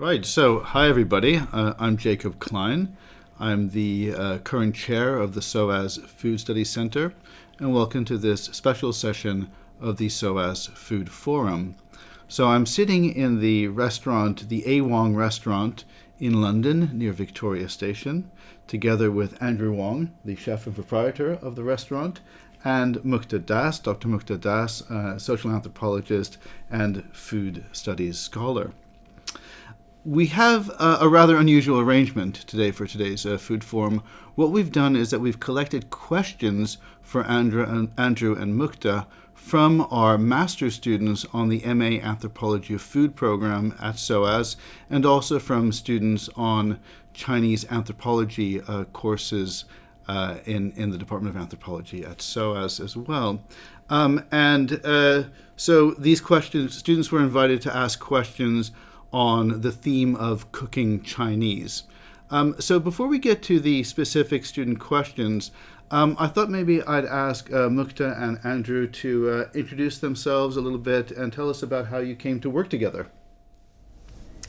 Right, so hi everybody. Uh, I'm Jacob Klein. I'm the uh, current chair of the SOAS Food Studies Center, and welcome to this special session of the SOAS Food Forum. So I'm sitting in the restaurant, the A Wong restaurant in London near Victoria Station, together with Andrew Wong, the chef and proprietor of the restaurant, and Mukta Das, Dr. Mukta Das, uh, social anthropologist and food studies scholar. We have a, a rather unusual arrangement today for today's uh, food forum. What we've done is that we've collected questions for Andrew and, Andrew and Mukta from our master students on the MA Anthropology of Food program at SOAS, and also from students on Chinese anthropology uh, courses uh, in, in the Department of Anthropology at SOAS as well. Um, and uh, so these questions, students were invited to ask questions on the theme of cooking Chinese. Um, so before we get to the specific student questions, um, I thought maybe I'd ask uh, Mukta and Andrew to uh, introduce themselves a little bit and tell us about how you came to work together.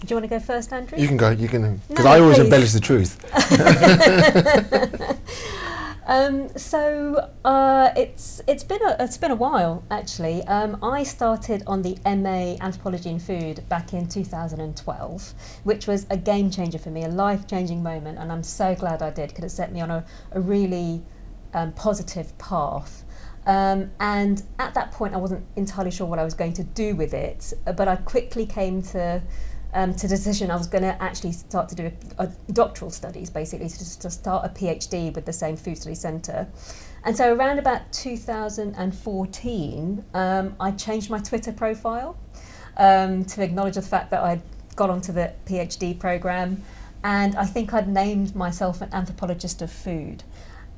Do you want to go first, Andrew? You can go. You can, because No, I always please. embellish the truth. Um, so uh, it's it's been a it's been a while actually. Um, I started on the MA Anthropology in Food back in 2012, which was a game changer for me, a life changing moment, and I'm so glad I did because it set me on a, a really um, positive path. Um, and at that point, I wasn't entirely sure what I was going to do with it, but I quickly came to um, to the decision I was going to actually start to do a, a doctoral studies, basically to, to start a PhD with the same food study centre. And so around about 2014, um, I changed my Twitter profile um, to acknowledge the fact that I'd got onto the PhD programme, and I think I'd named myself an anthropologist of food,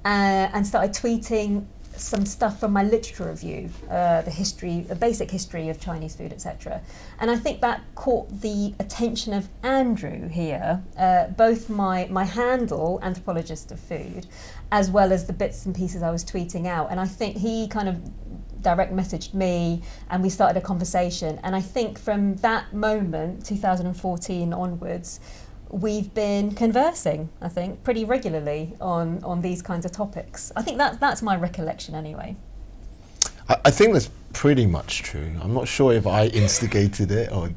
uh, and started tweeting some stuff from my literature review, uh, the history, a basic history of Chinese food, etc. And I think that caught the attention of Andrew here, uh, both my, my handle, anthropologist of food, as well as the bits and pieces I was tweeting out. And I think he kind of direct messaged me and we started a conversation. And I think from that moment, 2014 onwards, we've been conversing, I think, pretty regularly on, on these kinds of topics. I think that, that's my recollection anyway. I, I think that's pretty much true. I'm not sure if I instigated it or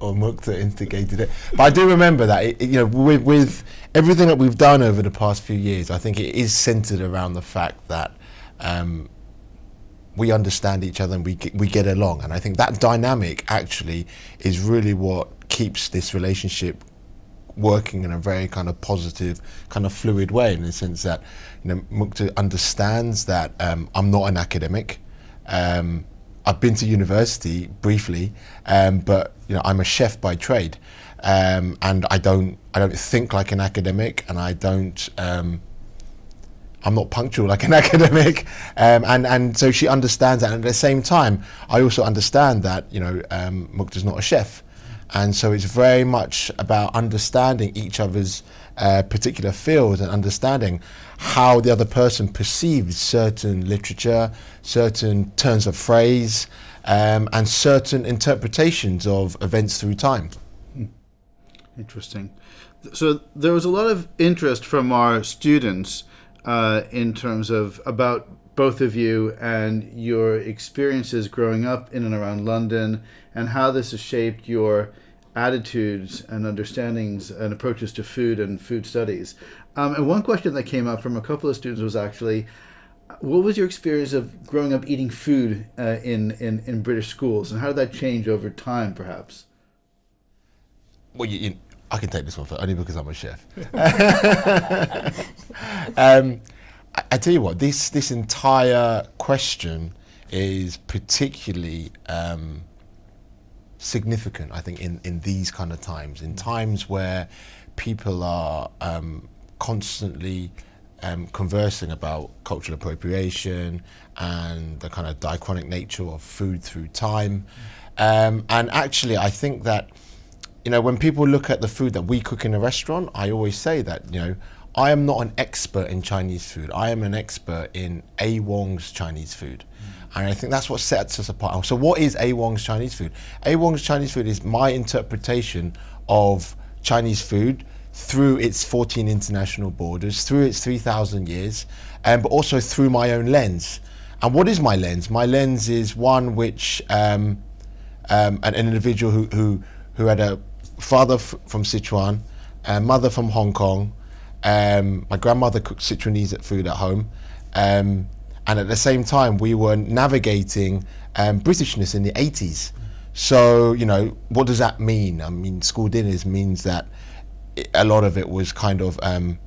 or Mukta instigated it, but I do remember that it, you know with, with everything that we've done over the past few years, I think it is centered around the fact that. Um, we understand each other and we we get along, and I think that dynamic actually is really what keeps this relationship working in a very kind of positive, kind of fluid way, in the sense that you know Mukta understands that um, I'm not an academic. Um, I've been to university briefly, um, but you know I'm a chef by trade, um, and I don't I don't think like an academic, and I don't. Um, I'm not punctual like an academic, um, and and so she understands that. And at the same time, I also understand that you know um, Mukta's not a chef, and so it's very much about understanding each other's uh, particular fields and understanding how the other person perceives certain literature, certain turns of phrase, um, and certain interpretations of events through time. Interesting. So there was a lot of interest from our students uh, in terms of about both of you and your experiences growing up in and around London and how this has shaped your attitudes and understandings and approaches to food and food studies. Um, and one question that came up from a couple of students was actually, what was your experience of growing up eating food uh, in, in, in British schools and how did that change over time perhaps? Well, you, you, I can take this one for only because I'm a chef. um, I, I tell you what, this this entire question is particularly um, significant. I think in in these kind of times, in times where people are um, constantly um, conversing about cultural appropriation and the kind of diachronic nature of food through time. Um, and actually, I think that you know, when people look at the food that we cook in a restaurant, I always say that, you know, I am not an expert in Chinese food. I am an expert in A Wong's Chinese food. And I think that's what sets us apart. So what is A Wong's Chinese food? A Wong's Chinese food is my interpretation of Chinese food through its 14 international borders, through its 3,000 years, um, but also through my own lens. And what is my lens? My lens is one which um, um, an, an, individual who, who, who had a father from Sichuan, a mother from Hong Kong. Um, my grandmother cooked Sichuanese food at home. Um, and at the same time, we were navigating um, Britishness in the 80s. So, you know, what does that mean? I mean, school dinners means that a lot of it was kind of um,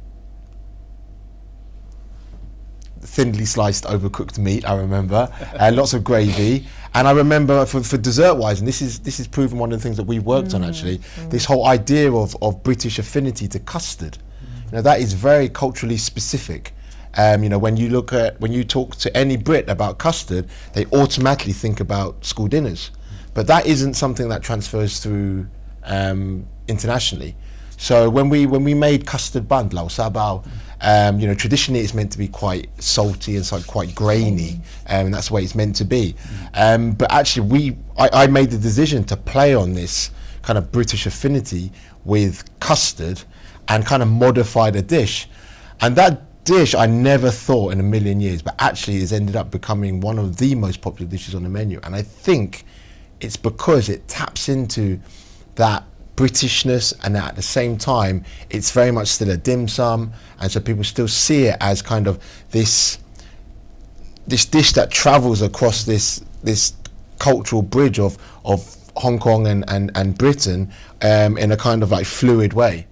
thinly sliced overcooked meat. I remember, uh, lots of gravy, and I remember for, for dessert wise, and this is this is proven one of the things that we worked mm. on actually. Mm. This whole idea of of British affinity to custard, mm. you know, that is very culturally specific. Um, you know, when you look at when you talk to any Brit about custard, they automatically think about school dinners, but that isn't something that transfers through um, internationally. So when we when we made custard bun, lao sabao, um, you know, traditionally it's meant to be quite salty and so quite grainy, um, and that's the way it's meant to be. Um, but actually, we I, I made the decision to play on this kind of British affinity with custard and kind of modify the dish, and that dish I never thought in a million years, but actually has ended up becoming one of the most popular dishes on the menu, and I think it's because it taps into that Britishness, and at the same time, it's very much still a dim sum, and so people still see it as kind of this this dish that travels across this this cultural bridge of of Hong Kong and and, and Britain um, in a kind of like fluid way.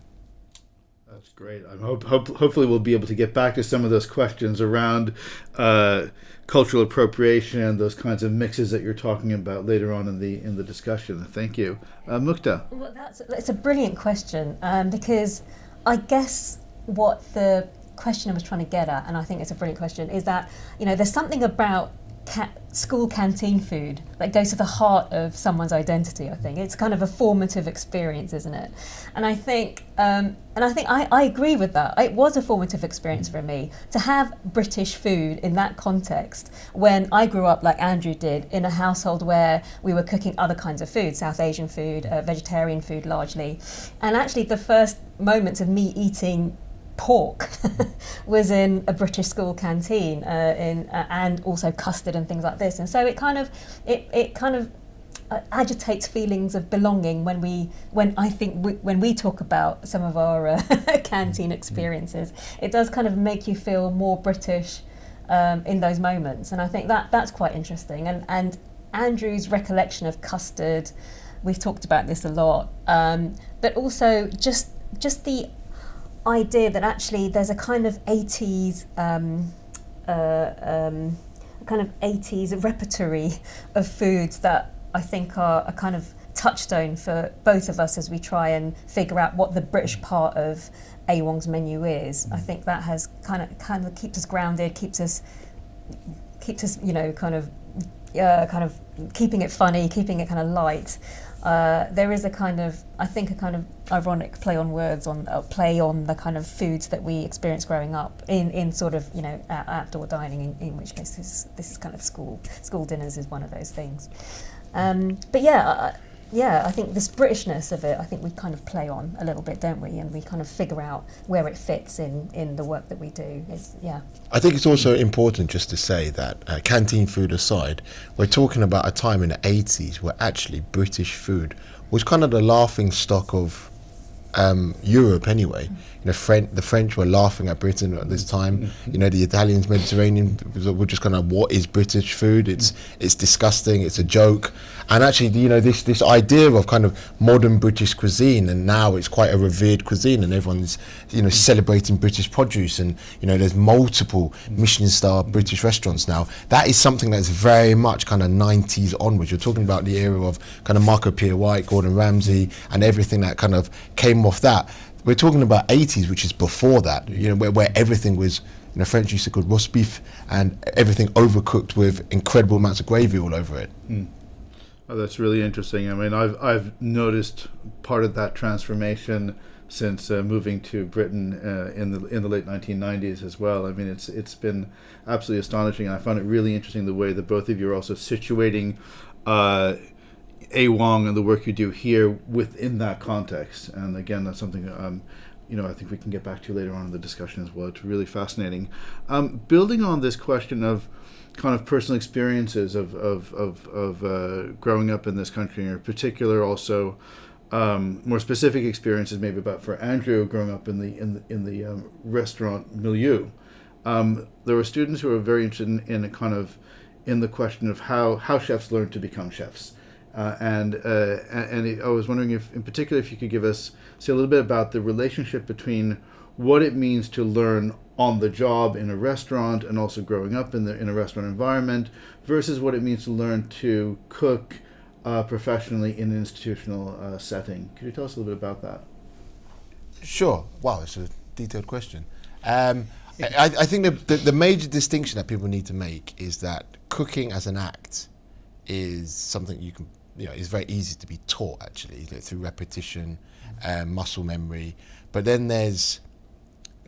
Hope, hope hopefully we'll be able to get back to some of those questions around. Uh, cultural appropriation and those kinds of mixes that you're talking about later on in the in the discussion. Thank you, uh, Mukta. Well, that's it's a brilliant question um, because I guess what the question I was trying to get at, and I think it's a brilliant question, is that you know there's something about school canteen food that goes to the heart of someone's identity. I think it's kind of a formative experience, isn't it? And I think, um, and I think I, I agree with that. It was a formative experience for me to have British food in that context when I grew up, like Andrew did, in a household where we were cooking other kinds of food, South Asian food, uh, vegetarian food largely, and actually the first moments of me eating pork was in a British school canteen uh, in, uh, and also custard and things like this. And so it kind of, it, it kind of uh, agitates feelings of belonging when we, when I think we, when we talk about some of our uh, canteen experiences, it does kind of make you feel more British um, in those moments. And I think that that's quite interesting. And, and Andrew's recollection of custard, we've talked about this a lot, um, but also just just the idea that actually there's a kind of 80s um, uh, um, kind of 80s repertory of foods that I think are a kind of touchstone for both of us as we try and figure out what the British part of A Wong's menu is. I think that has kind of kind of keeps us grounded, keeps us keeps us you know kind of uh, kind of keeping it funny, keeping it kind of light. Uh, there is a kind of, I think, a kind of ironic play on words, on uh, play on the kind of foods that we experience growing up in, in sort of, you know, uh, outdoor dining, in, in which case this, this is kind of school. School dinners is one of those things. Um, but yeah, yeah, I think this Britishness of it, I think we kind of play on a little bit, don't we? And we kind of figure out where it fits in, in the work that we do. It's, yeah. I think it's also important just to say that uh, canteen food aside, we're talking about a time in the 80s where actually British food was kind of the laughing stock of um, Europe anyway. You know, French, the French were laughing at Britain at this time. Mm-hmm. You know, the Italians, Mediterranean were just kind of, what is British food? It's mm. it's disgusting. It's a joke. And actually, you know, this this idea of kind of modern British cuisine, and now it's quite a revered cuisine, and everyone's you know celebrating British produce, and you know, there's multiple mm. Michelin star mm. British restaurants now. That is something that's very much kind of 90s onwards. You're talking about the era of kind of Marco Pierre White, Gordon Ramsay, and everything that kind of came off that we're talking about 80s, which is before that, you know, where, where everything was, you know, French used to call roast beef and everything overcooked with incredible amounts of gravy all over it. Mm. Oh, that's really interesting. I mean, I've, I've noticed part of that transformation since uh, moving to Britain uh, in the in the late 1990s as well. I mean, it's it's been absolutely astonishing. I found it really interesting the way that both of you are also situating uh, A Wong and the work you do here within that context. And again, that's something um, you know I think we can get back to later on in the discussion as well. It's really fascinating. Um, building on this question of kind of personal experiences of of of, of uh, growing up in this country, in particular, also. Um, more specific experiences, maybe about for Andrew growing up in the in the, in the um, restaurant milieu. Um, there were students who were very interested in, in a kind of in the question of how how chefs learn to become chefs. Uh, and uh, and I was wondering if, in particular, if you could give us say a little bit about the relationship between what it means to learn on the job in a restaurant and also growing up in the in a restaurant environment versus what it means to learn to cook uh, professionally in an institutional uh, setting. Could you tell us a little bit about that? Sure. Wow, it's a detailed question. Um, I, I, think the, the, the major distinction that people need to make is that cooking as an act is something you can you know is very easy to be taught actually through repetition, um, muscle memory. But then there's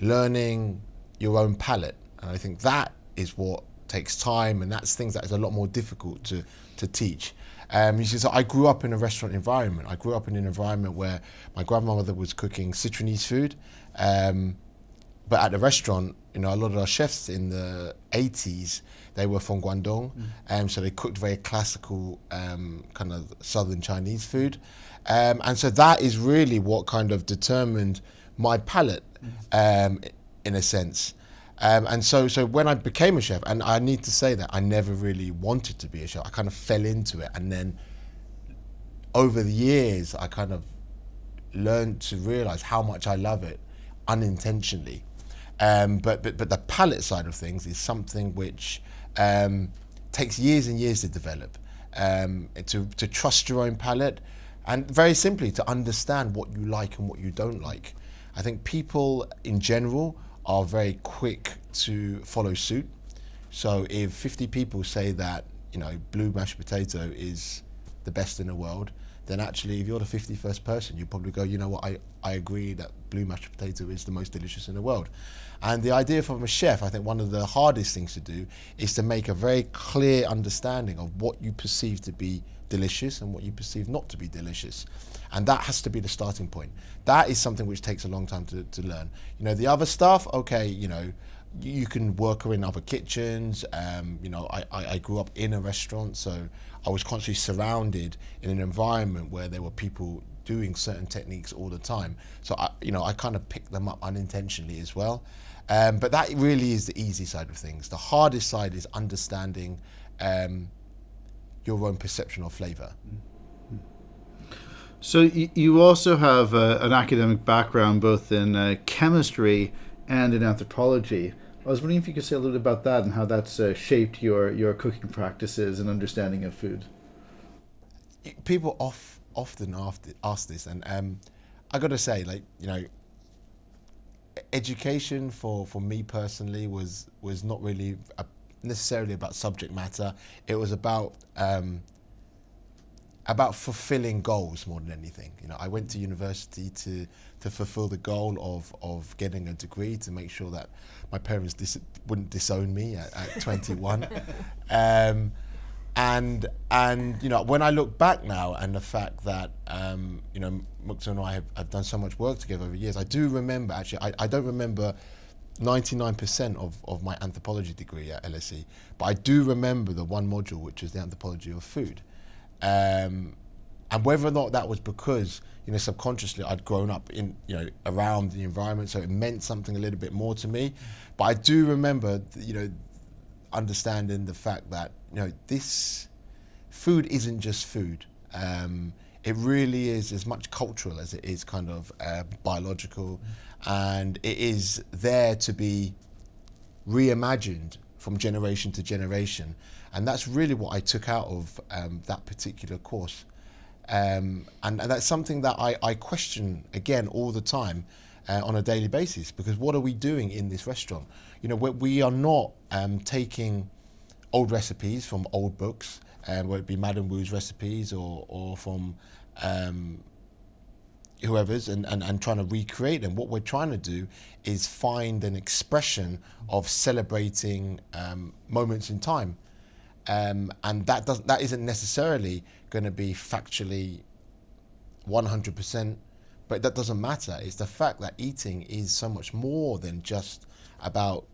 learning your own palate, and I think that is what takes time, and that's things that is a lot more difficult to to teach. Um, so I grew up in a restaurant environment. I grew up in an environment where my grandmother was cooking Sichuanese food. Um, but at the restaurant, you know, a lot of our chefs in the 80s, they were from Guangdong, mm. um, so they cooked very classical um, kind of southern Chinese food, um, and so that is really what kind of determined my palate, um, in a sense. Um, and so, so when I became a chef, and I need to say that I never really wanted to be a chef. I kind of fell into it, and then over the years, I kind of learned to realize how much I love it unintentionally. Um, but, but, but the palate side of things is something which um, takes years and years to develop. Um, to, to trust your own palate and very simply to understand what you like and what you don't like. I think people in general are very quick to follow suit. So if 50 people say that, you know, blue mashed potato is the best in the world, then actually if you're the 51st person, you probably go, you know what, I, I agree that blue mashed potato is the most delicious in the world. And the idea from a chef, I think one of the hardest things to do is to make a very clear understanding of what you perceive to be delicious and what you perceive not to be delicious. And that has to be the starting point. That is something which takes a long time to, to learn. You know, the other stuff, okay, you know, you can work in other kitchens. Um, you know, I, I, grew up in a restaurant, so I was constantly surrounded in an environment where there were people doing certain techniques all the time. So I, you know, I kind of picked them up unintentionally as well. Um, but that really is the easy side of things. The hardest side is understanding um, your own perception of flavour. So you also have uh, an academic background both in uh, chemistry and in anthropology. I was wondering if you could say a little bit about that and how that's uh, shaped your, your cooking practices and understanding of food. People off, often ask this, and um, I got to say, like you know, education for, for me personally was was not really a, necessarily about subject matter. It was about um, about fulfilling goals more than anything. You know, I went to university to to fulfill the goal of of getting a degree to make sure that my parents dis- wouldn't disown me at, at 21. um, and and you know when I look back now and the fact that um, you know Mukta and I have, have, done so much work together over years, I do remember actually I, I don't remember 99% of, of my anthropology degree at LSE, but I do remember the one module which is the anthropology of food. Um, and whether or not that was because you know subconsciously I'd grown up in you know around the environment, so it meant something a little bit more to me. But I do remember you know understanding the fact that you know this food isn't just food. Um, it really is as much cultural as it is kind of uh, biological, and it is there to be reimagined from generation to generation. And that's really what I took out of um, that particular course. Um, and, and, that's something that I, I question again all the time uh, on a daily basis because what are we doing in this restaurant? You know, we, are not um, taking old recipes from old books, uh, whether it be Madame Wu's recipes or, or from um, whoever's and, and, and trying to recreate them. What we're trying to do is find an expression of celebrating um, moments in time. um, and that doesn't that isn't necessarily going to be factually 100%, but that doesn't matter. It's the fact that eating is so much more than just about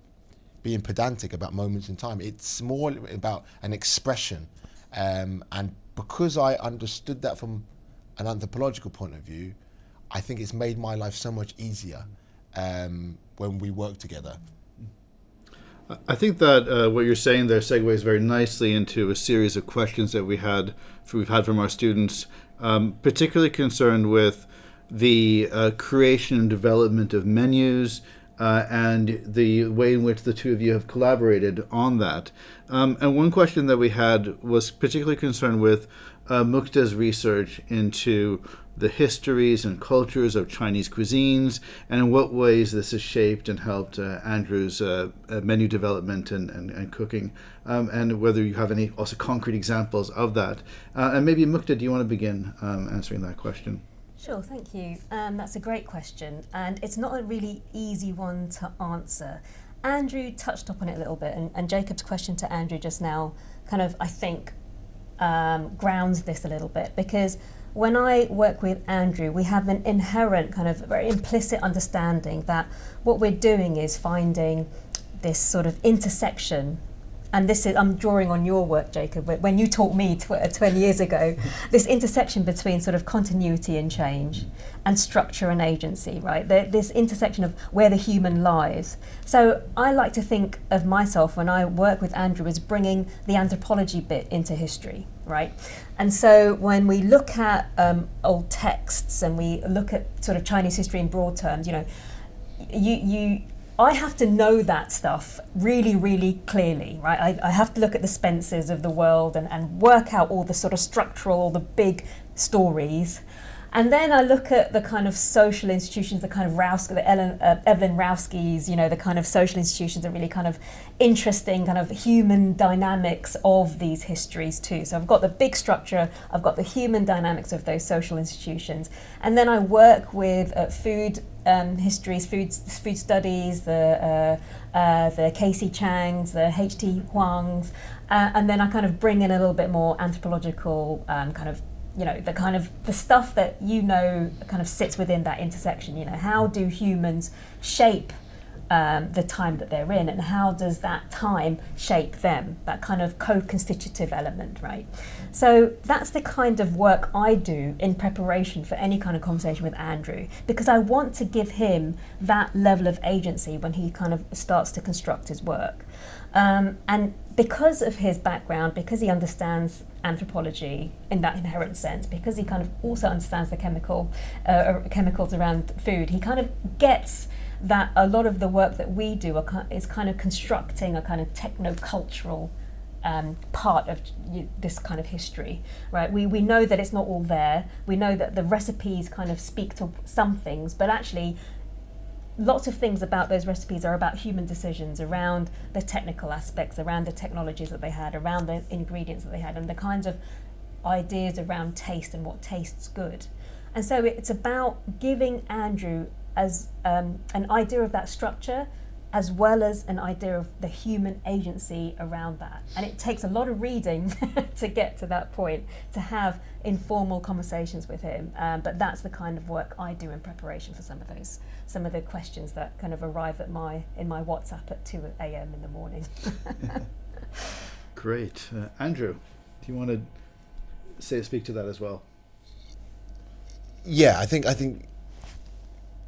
being pedantic about moments in time. It's more about an expression, um, and because I understood that from an anthropological point of view, I think it's made my life so much easier um, when we work together. I think that uh, what you're saying there segues very nicely into a series of questions that we had we've had from our students, um, particularly concerned with the uh, creation and development of menus uh, and the way in which the two of you have collaborated on that. Um, and one question that we had was particularly concerned with uh, Mukta's research into the histories and cultures of Chinese cuisines, and in what ways this has shaped and helped uh, Andrew's uh, uh, menu development and, and, and cooking, um, and whether you have any also concrete examples of that. Uh, and maybe Mukta, do you want to begin um, answering that question? Sure, thank you. Um, that's a great question, and it's not a really easy one to answer. Andrew touched upon it a little bit, and, and Jacob's question to Andrew just now kind of, I think, um, grounds this a little bit because when I work with Andrew, we have an inherent kind of very implicit understanding that what we're doing is finding this sort of intersection. And this is, I'm drawing on your work, Jacob, when you taught me tw 20 years ago, this intersection between sort of continuity and change and structure and agency, right? The, this intersection of where the human lies. So I like to think of myself when I work with Andrew as bringing the anthropology bit into history right? And so when we look at um, old texts and we look at sort of Chinese history in broad terms, you know, you, you I have to know that stuff really, really clearly, right? I, I have to look at the Spences of the world and, and work out all the sort of structural, the big stories. And then I look at the kind of social institutions, the kind of the Ellen, uh, Evelyn Rawski's, you know, the kind of social institutions are really kind of interesting kind of human dynamics of these histories too. So I've got the big structure, I've got the human dynamics of those social institutions. And then I work with uh, food um, histories, food, food studies, the, uh, uh, the K.C. Changs, the H.T. Huangs, uh, and then I kind of bring in a little bit more anthropological um, kind of you know the kind of the stuff that you know kind of sits within that intersection you know how do humans shape um, the time that they're in and how does that time shape them that kind of co-constitutive element right? So that's the kind of work I do in preparation for any kind of conversation with Andrew because I want to give him that level of agency when he kind of starts to construct his work. Um, and because of his background, because he understands anthropology in that inherent sense, because he kind of also understands the chemical uh, chemicals around food, he kind of gets that a lot of the work that we do are, is kind of constructing a kind of techno-cultural um, part of this kind of history, right? We, we know that it's not all there. We know that the recipes kind of speak to some things, but actually lots of things about those recipes are about human decisions around the technical aspects, around the technologies that they had, around the ingredients that they had, and the kinds of ideas around taste and what tastes good. And so it's about giving Andrew as um, an idea of that structure as well as an idea of the human agency around that. And it takes a lot of reading to get to that point, to have informal conversations with him. Um, but that's the kind of work I do in preparation for some of those, some of the questions that kind of arrive at my in my WhatsApp at 2 a.m. in the morning. Great. Uh, Andrew, do you want to say speak to that as well? Yeah, I think I think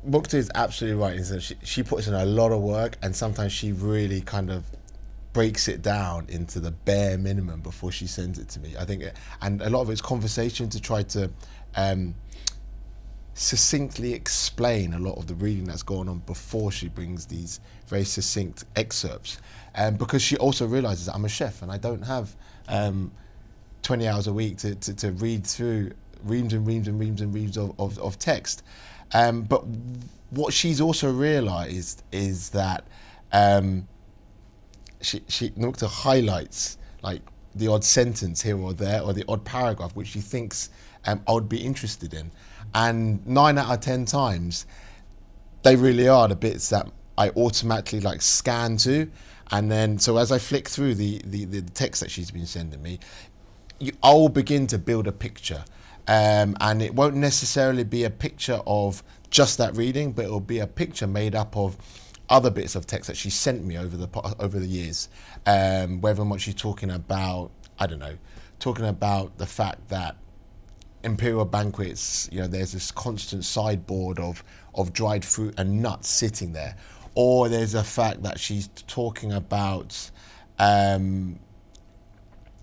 Mukta is absolutely right. Is that she, she puts in a lot of work, and sometimes she really kind of breaks it down into the bare minimum before she sends it to me. I think, and a lot of it's conversation to try to um, succinctly explain a lot of the reading that's going on before she brings these very succinct excerpts. Um, because she also realizes that I'm a chef and I don't have um, 20 hours a week to, to, to read through reams and reams and reams and reams of, of, of text. Um, but what she's also realised is that um, she she Mukta highlights like the odd sentence here or there or the odd paragraph which she thinks um, I would be interested in, and nine out of ten times, they really are the bits that I automatically like scan to, And then, so as I flick through the, the, the text that she's been sending me, you, I'll begin to build a picture. Um, and it won't necessarily be a picture of just that reading, but it'll be a picture made up of other bits of text that she sent me over the over the years. Um, whether or not she's talking about, I don't know, talking about the fact that imperial banquets, you know, there's this constant sideboard of of dried fruit and nuts sitting there, or there's a fact that she's talking about, um,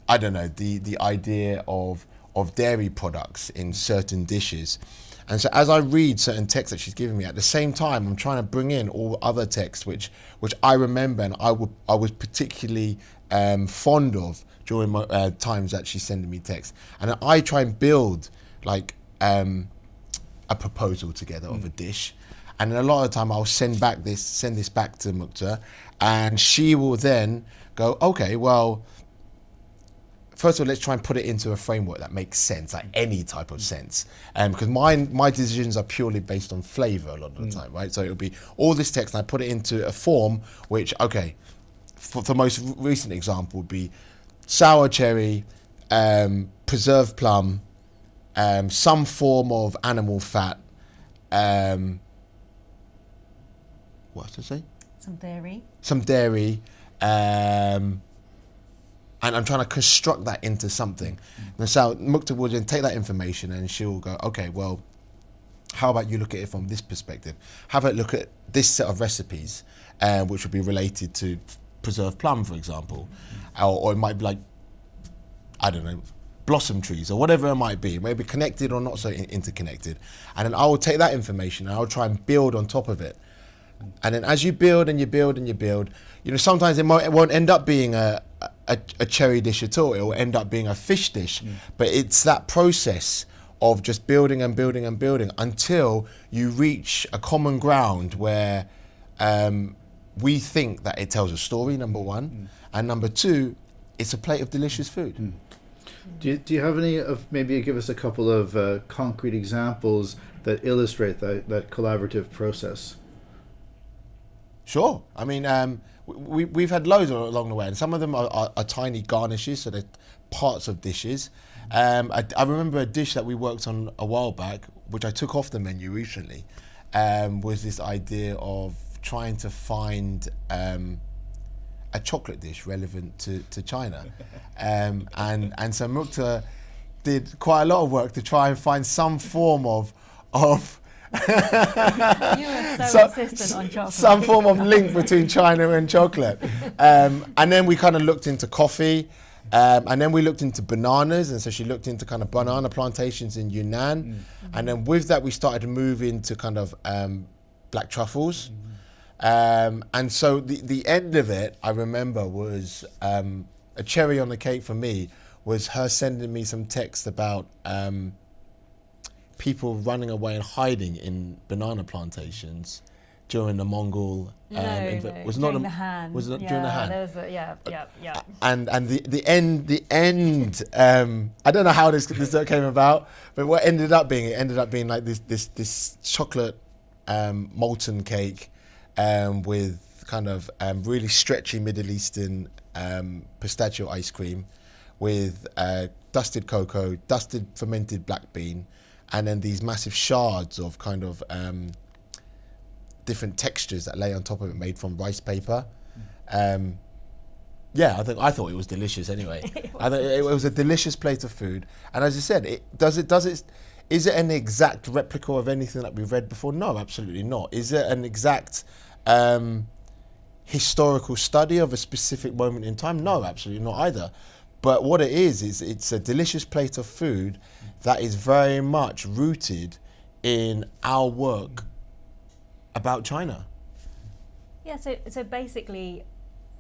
I don't know, the the idea of of dairy products in certain dishes. And so as I read certain texts that she's giving me, at the same time, I'm trying to bring in all other texts which which I remember and I would I was particularly um, fond of during my uh, times that she's sending me texts, and I try and build like um, a proposal together of a dish. And a lot of the time, I'll send back this, send this back to Mukta, and she will then go, okay, well, first of all, let's try and put it into a framework that makes sense, like any type of sense. Um, because my my decisions are purely based on flavor a lot of the time, right? So it'll be all this text, and I put it into a form which, okay, for the most recent example would be sour cherry, um, preserved plum, um, some form of animal fat. Um, what did I say? Some dairy. Some dairy. Um, and I'm trying to construct that into something. And so Mukta will then take that information and she'll go, okay, well, how about you look at it from this perspective? Have a look at this set of recipes, uh, which would be related to preserved plum, for example, or, or it might be like, I don't know, blossom trees or whatever it might be, maybe connected or not so in- interconnected. And then I will take that information and I'll try and build on top of it. And then as you build and you build and you build, you know, sometimes it, might, it won't end up being a, a, a cherry dish at all. It will end up being a fish dish. But it's that process of just building and building and building until you reach a common ground where um, we think that it tells a story, number one. And number two, it's a plate of delicious food. Do you, do you have any of maybe give us a couple of uh, concrete examples that illustrate that, that collaborative process? Sure. I mean, um, we, we've had loads along the way, and some of them are, are, are tiny garnishes, so they're parts of dishes. Um, I, I remember a dish that we worked on a while back, which I took off the menu recently, um, was this idea of trying to find um, a chocolate dish relevant to, to China. Um, and, and so Mukta did quite a lot of work to try and find some form of, of You were so, insistent on chocolate. some form of link between China and chocolate. Um, and then we kind of looked into coffee. Um, and then we looked into bananas, and so she looked into kind of banana plantations in Yunnan. And then with that, we started moving to move into kind of um, black truffles. Um, and so the, the end of it, I remember, was um, a cherry on the cake for me, was her sending me some text about um, people running away and hiding in banana plantations during the Mongol. no, inv- no, was during not the Han. Was it yeah, during the Han? A, yeah, yeah, yeah. and and the the end the end um i don't know how this this came about but what ended up being it ended up being like this this this chocolate um molten cake um with kind of um really stretchy middle eastern um pistachio ice cream with uh dusted cocoa dusted fermented black bean and then these massive shards of kind of um different textures that lay on top of it made from rice paper um yeah, I think I thought it was delicious anyway. I it was a delicious plate of food, and as I said, it does it does it. Is it an exact replica of anything that we've read before? No, absolutely not. Is it an exact um, historical study of a specific moment in time? No, absolutely not either. But what it is is it's a delicious plate of food that is very much rooted in our work about China. Yeah, so so basically,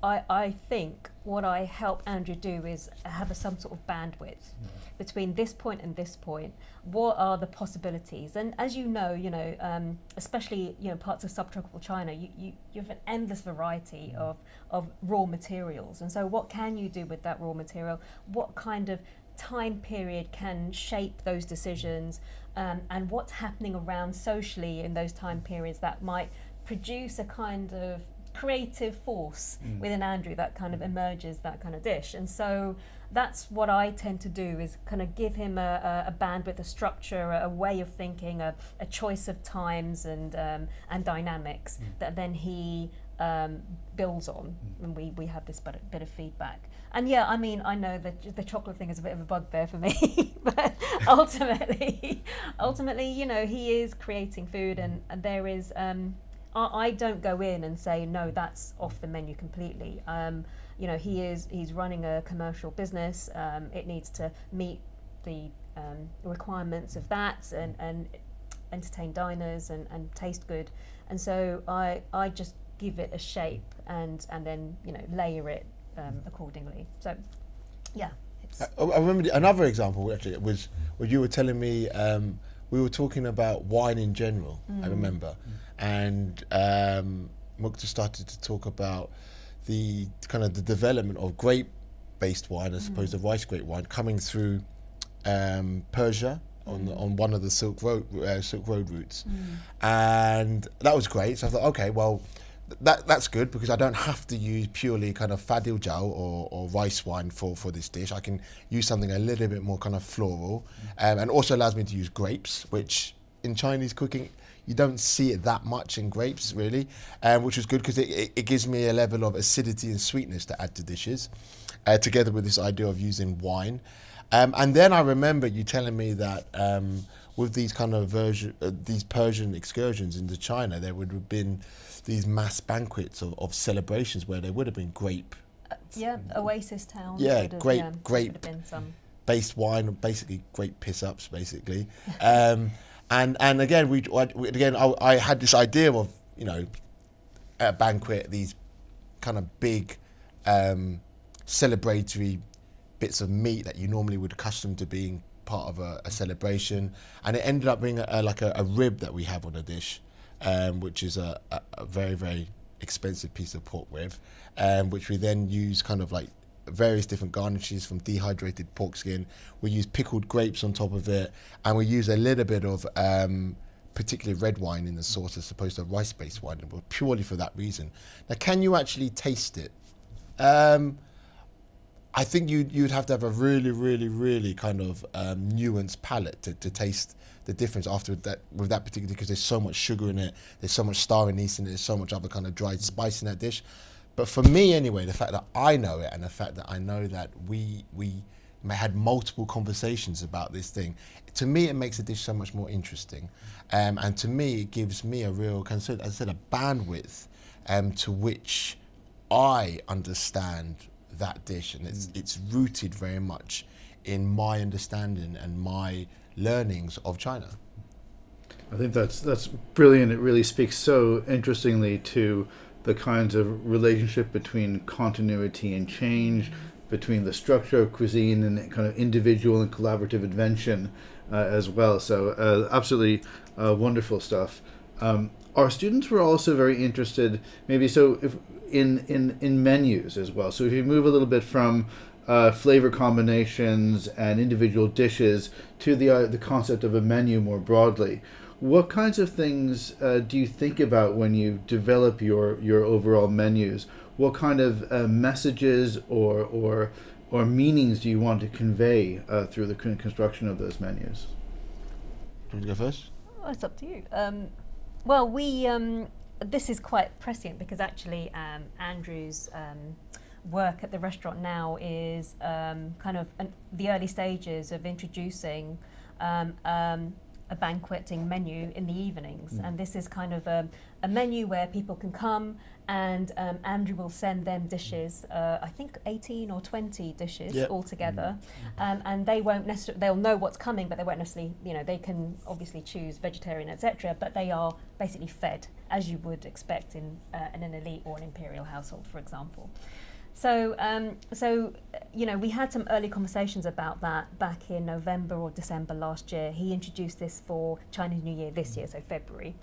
I I think what I help Andrew do is have a, some sort of bandwidth between this point and this point. What are the possibilities? And as you know, you know, um, especially you know parts of subtropical China, you, you, you have an endless variety of of raw materials. And so, what can you do with that raw material? What kind of time period can shape those decisions um, and what's happening around socially in those time periods that might produce a kind of creative force within Andrew that kind of emerges that kind of dish. And so that's what I tend to do is kind of give him a, a, a bandwidth, a structure, a, a way of thinking, a, a choice of times and um, and dynamics that then he um, builds on, and we, we have this bit, bit of feedback. And yeah, I mean, I know that the chocolate thing is a bit of a bugbear for me, but ultimately, ultimately, you know, he is creating food, and, and there is. Um, I, I don't go in and say no, that's off the menu completely. Um, you know, he is he's running a commercial business. Um, it needs to meet the um, requirements of that and, and entertain diners and, and taste good. And so I I just give it a shape and and then you know layer it um, accordingly. So yeah, I, I remember the- another example actually was where you were telling me um, we were talking about wine in general. I remember, and um, Mukta started to talk about the kind of the development of grape-based wine as opposed to rice grape wine coming through um, Persia on the, on one of the Silk Road uh, Silk Road routes, and that was great. So I thought, okay, well, that that's good because I don't have to use purely kind of fadil jao or, or rice wine for, for this dish. I can use something a little bit more kind of floral, um, and also allows me to use grapes, which in Chinese cooking you don't see it that much in grapes really, um, which was good because it, it, it gives me a level of acidity and sweetness to add to dishes, uh, together with this idea of using wine. Um, and then I remember you telling me that um, with these kind of version, uh, these Persian excursions into China, there would have been these mass banquets of, of celebrations where there would have been grape yeah oasis towns. Yeah, have, grape- yeah, grape. have been some. based wine, basically grape piss ups, basically. Um, and and again, we, we again I, I had this idea of you know at a banquet these kind of big um, celebratory bits of meat that you normally would accustom to being part of a, a celebration, and it ended up being a, a, like a, rib that we have on a dish, um, which is a very very expensive piece of pork rib, um, which we then use kind of like various different garnishes from dehydrated pork skin. We use pickled grapes on top of it, and we use a little bit of um, particularly red wine in the sauce as opposed to rice-based wine, purely for that reason. Now, can you actually taste it? Um, I think you you'd have to have a really, really, really kind of um, nuanced palate to, to taste the difference after that with that particular because there's so much sugar in it, there's so much star anise in it, there's so much other kind of dried spice in that dish. But for me anyway, the fact that I know it and the fact that I know that we we had multiple conversations about this thing, to me it makes the dish so much more interesting, um, and to me it gives me a real as I said, a bandwidth um, to which I understand that dish, and it's it's rooted very much in my understanding and my learnings of China. I think that's that's brilliant. It really speaks so interestingly to the kinds of relationship between continuity and change, between the structure of cuisine and kind of individual and collaborative invention uh, as well. So uh, absolutely uh, wonderful stuff. Um, our students were also very interested, maybe so if in in in menus as well. So if you move a little bit from uh, flavor combinations and individual dishes to the uh, the concept of a menu more broadly. What kinds of things uh, do you think about when you develop your your overall menus? What kind of uh, messages or or or meanings do you want to convey uh, through the construction of those menus? Do you want to go first? Well, it's up to you. Um, well, we um, this is quite prescient because actually um, Andrew's um, work at the restaurant now is um, kind of an, the early stages of introducing um, um, a banqueting menu in the evenings, and this is kind of a, a menu where people can come and um, Andrew will send them dishes. Uh, I think eighteen or twenty dishes Yep. altogether, um, and they won't necessarily. They'll know what's coming, but they won't necessarily. You know, they can obviously choose vegetarian, etc. But they are basically fed as you would expect in, uh, in an elite or an imperial household, for example. So, um, so you know, we had some early conversations about that back in November or December last year. He introduced this for Chinese New Year this year, so February.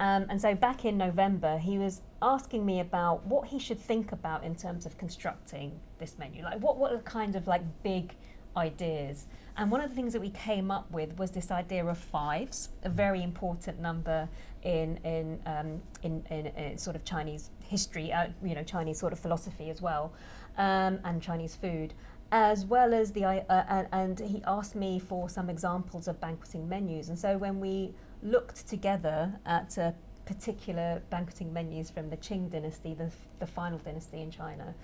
Um, and so back in November, he was asking me about what he should think about in terms of constructing this menu. Like, what what are kind of like big ideas? And one of the things that we came up with was this idea of fives, a very important number in in um, in, in, in, sort of Chinese history, uh, you know, Chinese sort of philosophy as well, um, and Chinese food. As well as the, uh, and, and he asked me for some examples of banqueting menus. And so when we looked together at a particular banqueting menus from the Qing dynasty, the, the final dynasty in China,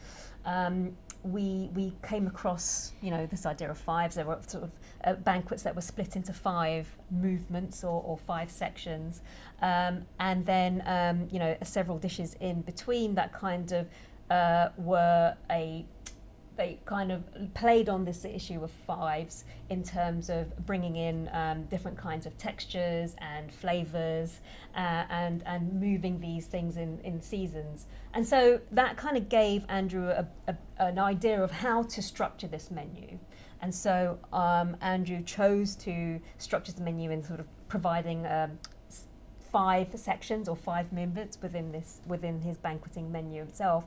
um, we we came across you know this idea of fives. There were sort of uh, banquets that were split into five movements or, or five sections, um, and then um, you know several dishes in between that kind of uh, were a they kind of played on this issue of fives in terms of bringing in um, different kinds of textures and flavors uh, and and moving these things in, in seasons. And so that kind of gave Andrew a, a, an idea of how to structure this menu. And so um, Andrew chose to structure the menu in sort of providing um, five sections or five movements within this within his banqueting menu itself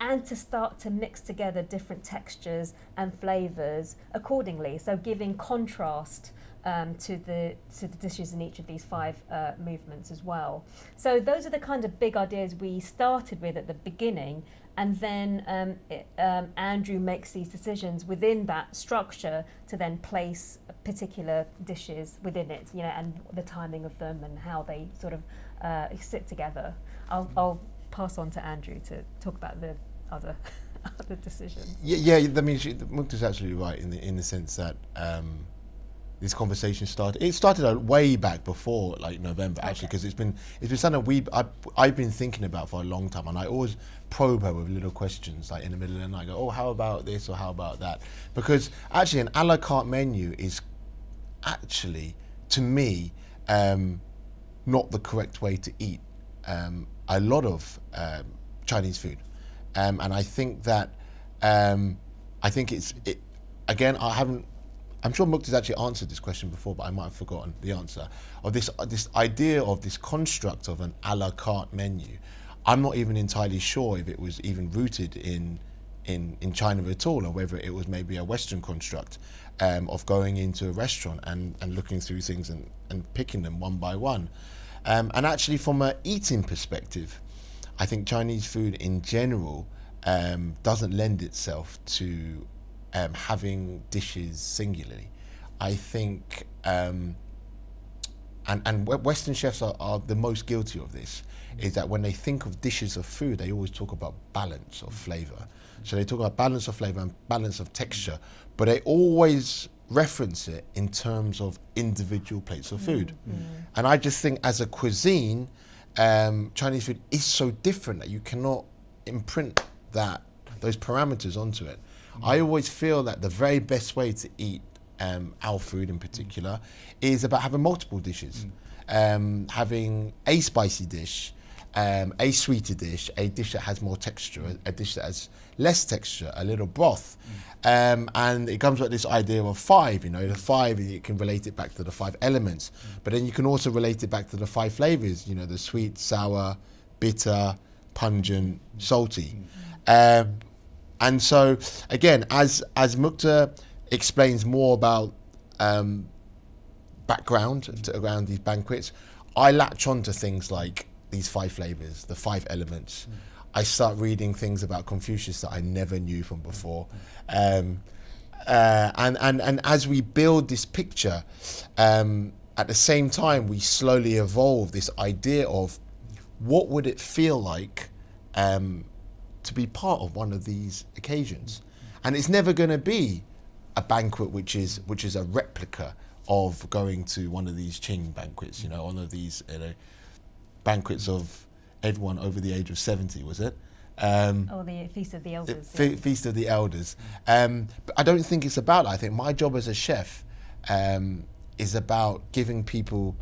and to start to mix together different textures and flavors accordingly. So giving contrast um, to the to the dishes in each of these five uh, movements as well. So those are the kind of big ideas we started with at the beginning, and then um, it, um, Andrew makes these decisions within that structure to then place particular dishes within it, you know, and the timing of them and how they sort of uh, sit together. I'll, I'll pass on to Andrew to talk about the other other decisions. Yeah, yeah. I mean, she, Mukta's absolutely right in the in the sense that um, this conversation started. It started way back before like November actually, because okay. it's been it's been something we I, I've been thinking about for a long time, and I always probe her with little questions like in the middle of the night. I go, oh, how about this or how about that? Because actually, an a la carte menu is actually to me um, not the correct way to eat um, a lot of um, Chinese food, um, and I think that um, I think it's it, again I haven't. I'm sure Mukta's actually answered this question before, but I might have forgotten the answer of this this idea of this construct of an a la carte menu. I'm not even entirely sure if it was even rooted in in, in China at all, or whether it was maybe a Western construct um, of going into a restaurant and, and looking through things and, and picking them one by one. Um, and actually, from an eating perspective, I think Chinese food in general um, doesn't lend itself to um, having dishes singularly. I think, um, and, and Western chefs are, are the most guilty of this, is that when they think of dishes of food, they always talk about balance of flavor. So they talk about balance of flavor and balance of texture, but they always reference it in terms of individual plates of food. Mm. And I just think as a cuisine, um, Chinese food is so different that you cannot imprint that those parameters onto it. Mm. I always feel that the very best way to eat um, our food in particular is about having multiple dishes, mm. um, having a spicy dish, um, a sweeter dish, a dish that has more texture, a, a dish that has less texture, a little broth. Mm. Um, and it comes with this idea of five, you know, the five, you can relate it back to the five elements. Mm. But then you can also relate it back to the five flavors, you know, the sweet, sour, bitter, pungent, salty. Mm. Um, and so, again, as, as Mukta explains more about um, background to, around these banquets, I latch on to things like these five flavors, the five elements. Mm. I start reading things about Confucius that I never knew from before. Um, uh, and, and, and as we build this picture, um, at the same time, we slowly evolve this idea of what would it feel like um, to be part of one of these occasions. And it's never going to be a banquet which is which is a replica of going to one of these Qing banquets, you know, one of these you know, banquets of everyone over the age of 70, was it? Um, oh, the Feast of the Elders. Fe- yeah. Feast of the Elders. Um, but I don't think it's about that. I think my job as a chef um, is about giving people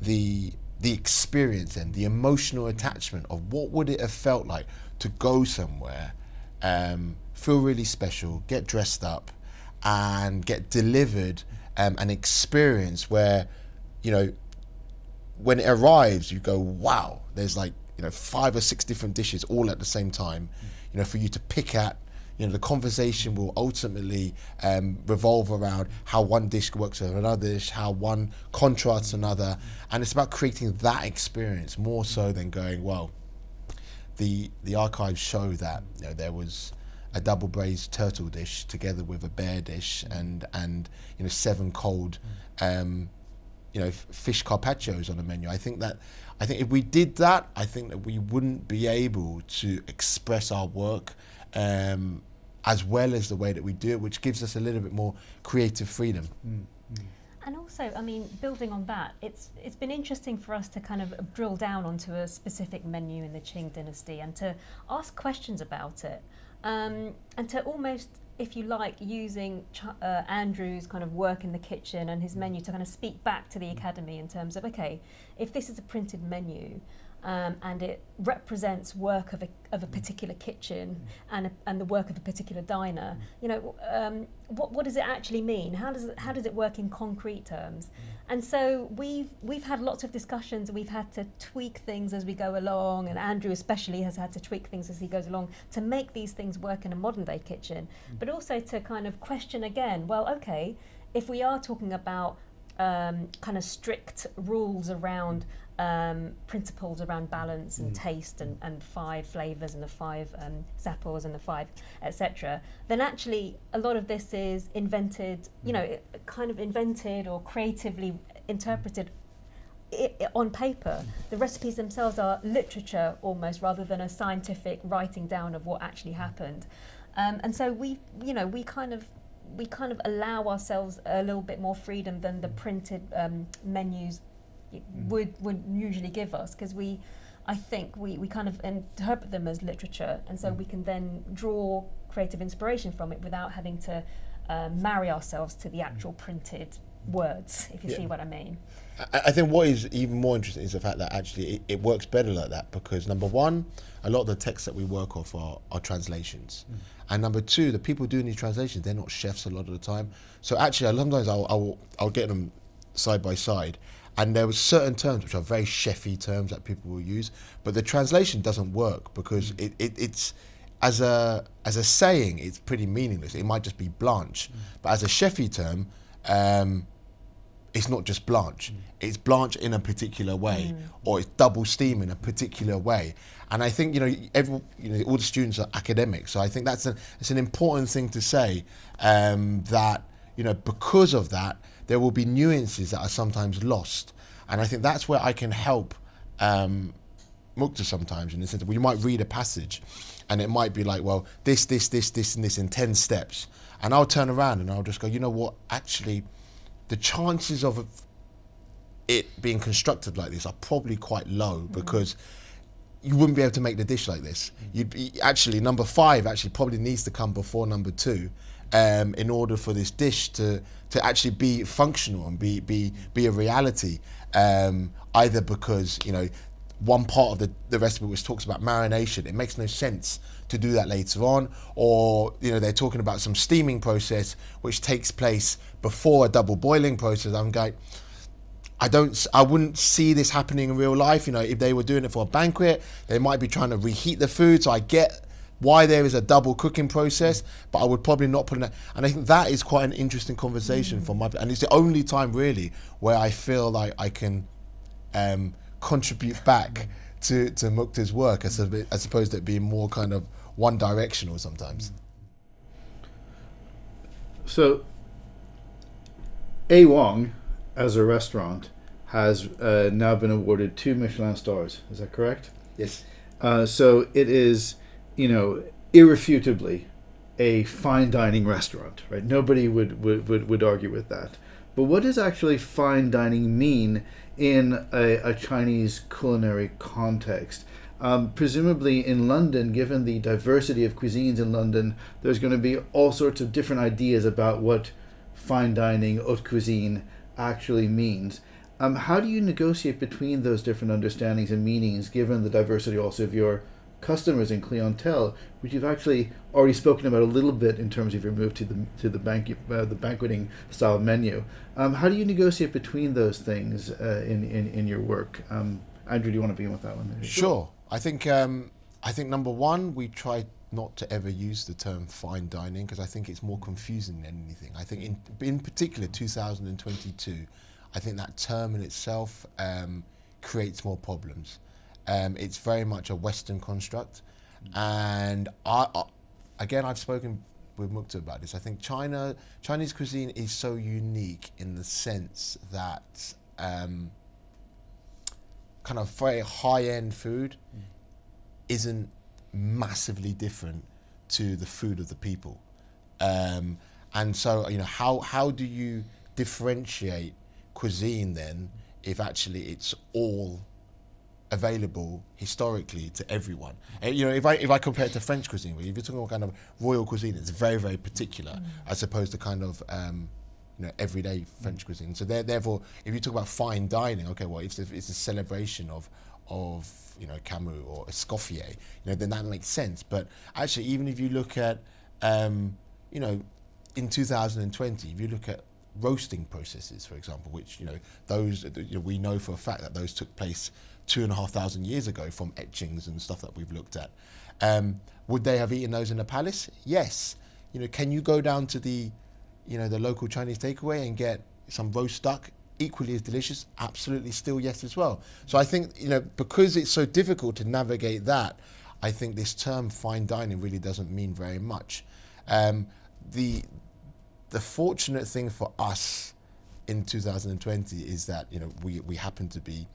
the the experience and the emotional attachment of what would it have felt like to go somewhere, um, feel really special, get dressed up, and get delivered um, an experience where, you know, when it arrives, you go, wow, there's like, you know, five or six different dishes all at the same time, you know, for you to pick at, you know the conversation will ultimately um, revolve around how one dish works with another dish, how one contrasts another, and it's about creating that experience more so than going well. The the archives show that you know, there was a double braised turtle dish together with a bear dish and and you know seven cold um, you know f- fish carpaccios on the menu. I think that I think if we did that, I think that we wouldn't be able to express our work um, as well as the way that we do it, which gives us a little bit more creative freedom. And also, I mean, building on that, it's it's been interesting for us to kind of drill down onto a specific menu in the Qing dynasty and to ask questions about it, um, and to almost, if you like, using uh, Andrew's kind of work in the kitchen and his menu to kind of speak back to the academy in terms of okay, if this is a printed menu. Um, and it represents work of a, of a particular kitchen and, a, and the work of a particular diner. You know, um, what, what does it actually mean? How does it, how does it work in concrete terms? And so we've we've had lots of discussions. We've had to tweak things as we go along, and Andrew especially has had to tweak things as he goes along to make these things work in a modern day kitchen, but also to kind of question again. Well, okay, if we are talking about um, kind of strict rules around um, principles around balance and taste and, and five flavors and the five um, sappos and the five etc then actually a lot of this is invented you know kind of invented or creatively interpreted i i on paper. The recipes themselves are literature almost rather than a scientific writing down of what actually happened. Um, and so we you know we kind of we kind of allow ourselves a little bit more freedom than the printed um, menus would would usually give us because we I think we, we kind of interpret them as literature and so mm. we can then draw creative inspiration from it without having to uh, marry ourselves to the mm. actual printed words if you Yeah. see what I mean I, I think what is even more interesting is the fact that actually it, it works better like that because number one, a lot of the texts that we work off are, are translations, mm. and number two, the people doing these translations they're not chefs a lot of the time. So actually, sometimes I'll I'll, I'll get them side by side. And there were certain terms which are very chefy terms that people will use, but the translation doesn't work because it, it, it's as a as a saying, it's pretty meaningless. It might just be blanche, but as a chefy term, um, it's not just blanch. It's blanch in a particular way, or it's double steam in a particular way. And I think you know, every you know, all the students are academics, so I think that's an it's an important thing to say um, that you know because of that there will be nuances that are sometimes lost, and I think that's where I can help. Um, Mukta sometimes in the sense that we might read a passage and it might be like, well, this, this, this, this, and this in 10 steps. And I'll turn around and I'll just go, you know what, actually, the chances of it being constructed like this are probably quite low because you wouldn't be able to make the dish like this. You'd be actually number five actually probably needs to come before number two, um, in order for this dish to to actually be functional and be be be a reality. Um, either because you know one part of the, the recipe which talks about marination, it makes no sense to do that later on, or you know they're talking about some steaming process which takes place before a double boiling process. I'm going. I don't. I wouldn't see this happening in real life. You know, if they were doing it for a banquet, they might be trying to reheat the food. So I get why there is a double cooking process, but I would probably not put in that. And I think that is quite an interesting conversation for my. And it's the only time really where I feel like I can um, contribute back to to Mukta's work, as, a, as opposed to it being more kind of one directional sometimes. So, A Wong, as a restaurant, has uh, now been awarded two Michelin stars. Is that correct? Yes. Uh, so it is, you know, irrefutably a fine dining restaurant, right? Nobody would, would, would, would argue with that. But what does actually fine dining mean in a, a Chinese culinary context? Um, presumably in London, given the diversity of cuisines in London, there's going to be all sorts of different ideas about what fine dining, haute cuisine actually means. Um, how do you negotiate between those different understandings and meanings, given the diversity also of your customers and clientele, which you've actually already spoken about a little bit in terms of your move to the to the bank uh, the banqueting style menu? Um, how do you negotiate between those things uh, in, in in your work? Um, Andrew, do you want to begin with that one? Sure. I think um, I think number one, we try not to ever use the term fine dining because I think it's more confusing than anything. I think in in particular 2022, I think that term in itself um, creates more problems. Um, it's very much a Western construct, and I, I again I've spoken with Mukta about this. I think China Chinese cuisine is so unique in the sense that um, kind of very high end food isn't massively different to the food of the people. Um, and so, you know, how, how do you differentiate cuisine then if actually it's all available historically to everyone? And, you know, if I, if I compare it to French cuisine, if you're talking about kind of royal cuisine, it's very, very particular as opposed to kind of, um, you know, everyday French cuisine. So therefore, if you talk about fine dining, okay, well, if it's a celebration of, of you know Carême or Escoffier, you know, then that makes sense. But actually, even if you look at, um, you know, in 2020, if you look at roasting processes, for example, which you know those you know, we know for a fact that those took place two and a half thousand years ago from etchings and stuff that we've looked at. Um, would they have eaten those in a palace? Yes. You know, can you go down to the, you know, the local Chinese takeaway and get some roast duck equally as delicious? Absolutely, still yes as well. So I think you know because it's so difficult to navigate that, I think this term fine dining really doesn't mean very much. Um, the the fortunate thing for us in 2020 is that you know we we happen to be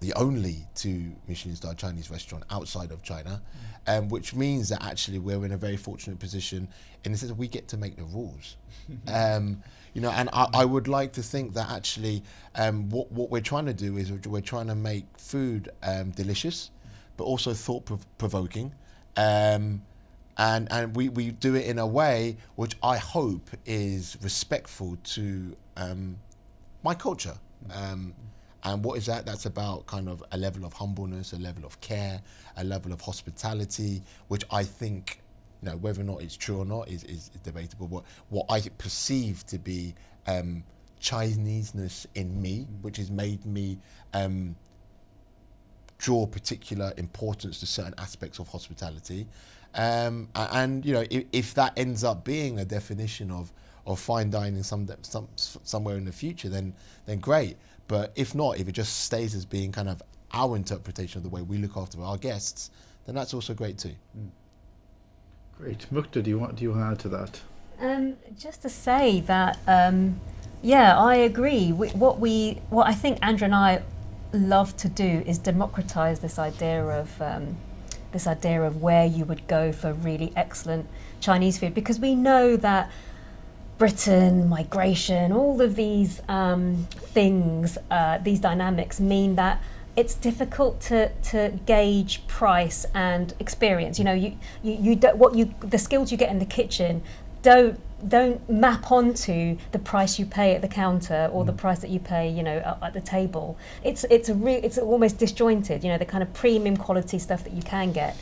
the only two Michelin star Chinese restaurant outside of China, um, which means that actually we're in a very fortunate position in the sense that we get to make the rules. um, you know, and I, I would like to think that actually um, what, what we're trying to do is we're trying to make food um, delicious, but also thought prov- provoking. Um, and and we, we do it in a way which I hope is respectful to um, my culture. Um, and what is that? That's about kind of a level of humbleness, a level of care, a level of hospitality, which I think, you know, whether or not it's true or not is, is debatable. But what I perceive to be um, Chineseness in me, which has made me um, draw particular importance to certain aspects of hospitality. Um, and you know, if, if that ends up being a definition of, of fine dining some, some somewhere in the future, then then great. But if not, if it just stays as being kind of our interpretation of the way we look after our guests, then that's also great too. Great, Mukta. Do you want do you want to add to that? Um, just to say that, um, yeah, I agree. We, what we, what I think Andrew and I love to do is democratize this idea of um, this idea of where you would go for really excellent Chinese food because we know that Britain, migration, all of these um, things, uh, these dynamics mean that it's difficult to, to gauge price and experience. You know, you, you, you don't, what you the skills you get in the kitchen don't don't map onto the price you pay at the counter or the price that you pay, you know, at, at the table. It's it's a re- it's almost disjointed. You know, the kind of premium quality stuff that you can get